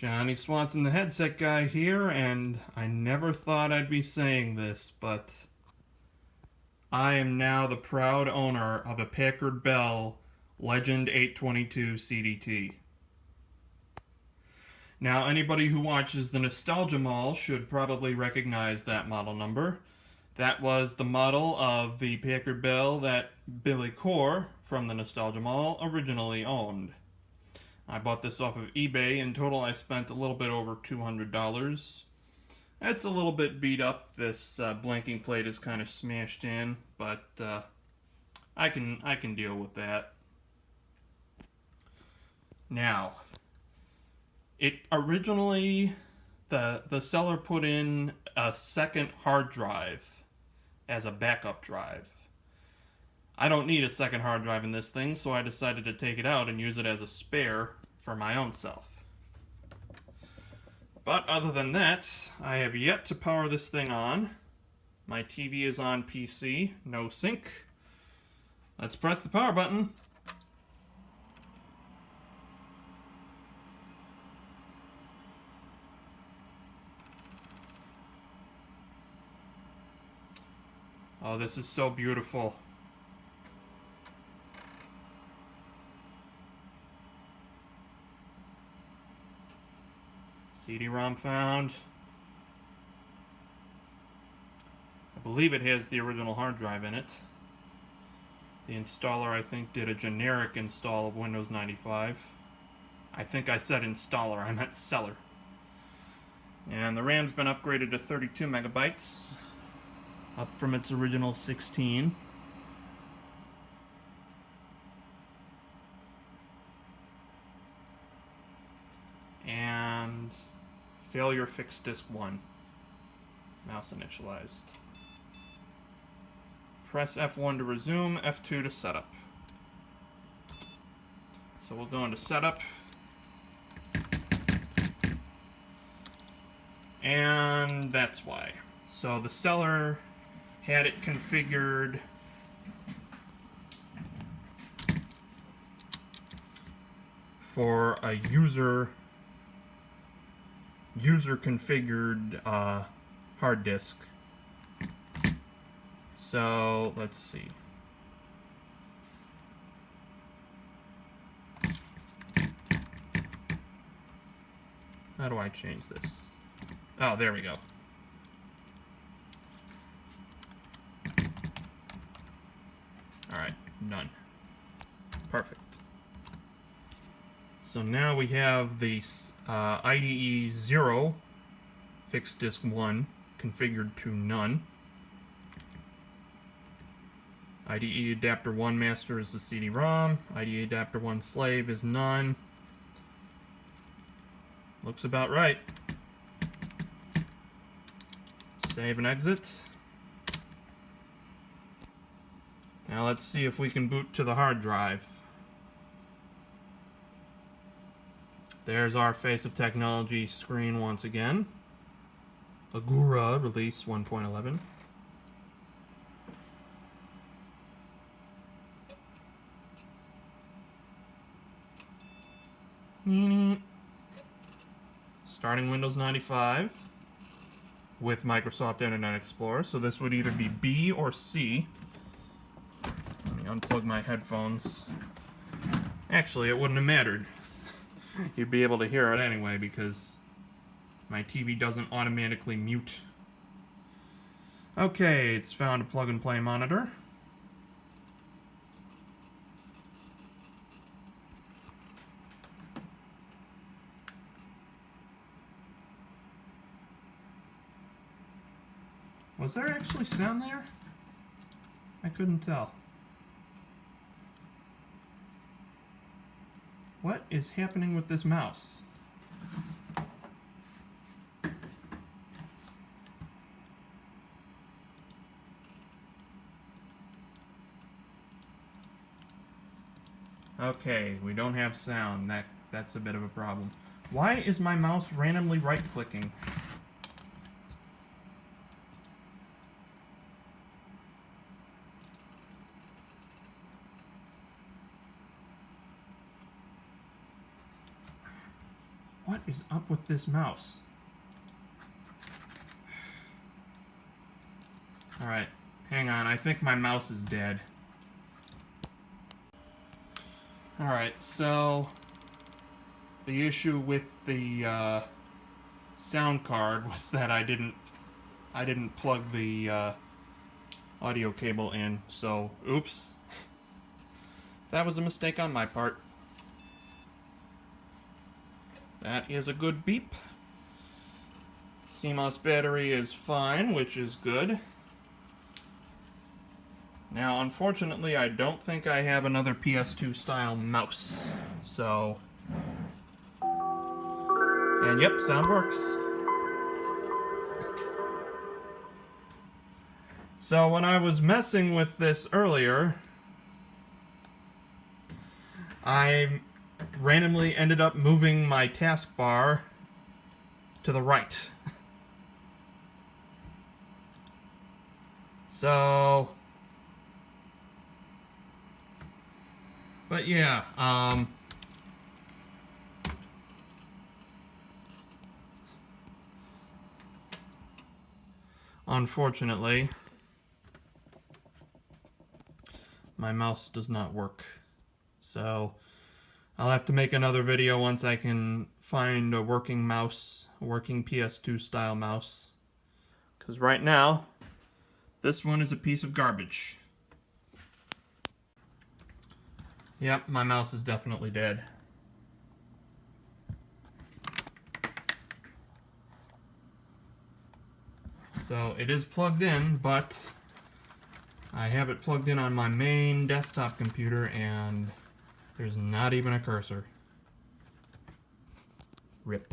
Johnny Swanson, the headset guy here, and I never thought I'd be saying this, but I am now the proud owner of a Packard Bell Legend 822 CDT. Now, anybody who watches the Nostalgia Mall should probably recognize that model number. That was the model of the Packard Bell that Billy Core from the Nostalgia Mall originally owned. I bought this off of eBay. In total, I spent a little bit over $200. It's a little bit beat up. This uh, blanking plate is kind of smashed in, but uh, I can I can deal with that. Now, it originally the the seller put in a second hard drive as a backup drive. I don't need a second hard drive in this thing, so I decided to take it out and use it as a spare for my own self. But other than that, I have yet to power this thing on. My TV is on PC, no sync. Let's press the power button. Oh, this is so beautiful. CD-ROM found. I believe it has the original hard drive in it. The installer, I think, did a generic install of Windows 95. I think I said installer, I meant seller. And the RAM's been upgraded to 32 megabytes, up from its original 16. And Failure fixed disk 1. Mouse initialized. Press F1 to resume, F2 to setup. So we'll go into setup. And that's why. So the seller had it configured for a user user configured uh, hard disk. So let's see. How do I change this? Oh, there we go. Alright, none. Perfect. So now we have the uh, IDE 0 fixed disk 1 configured to none. IDE adapter 1 master is the CD-ROM. IDE adapter 1 slave is none. Looks about right. Save and exit. Now let's see if we can boot to the hard drive. There's our Face of Technology screen once again. Agura release 1.11. Starting Windows 95 with Microsoft Internet Explorer. So this would either be B or C. Let me unplug my headphones. Actually, it wouldn't have mattered you'd be able to hear it anyway because my TV doesn't automatically mute. Okay, it's found a plug-and-play monitor. Was there actually sound there? I couldn't tell. What is happening with this mouse? Okay, we don't have sound. That That's a bit of a problem. Why is my mouse randomly right-clicking? What is up with this mouse? Alright, hang on. I think my mouse is dead. Alright, so the issue with the uh, sound card was that I didn't I didn't plug the uh, audio cable in, so oops. That was a mistake on my part. That is a good beep. CMOS battery is fine, which is good. Now, unfortunately, I don't think I have another PS2 style mouse. So, and yep, sound works. So when I was messing with this earlier, I randomly ended up moving my taskbar to the right. so But yeah, um Unfortunately, my mouse does not work. So I'll have to make another video once I can find a working mouse, a working PS2 style mouse. Because right now, this one is a piece of garbage. Yep, my mouse is definitely dead. So it is plugged in, but I have it plugged in on my main desktop computer and there's not even a cursor. Rip.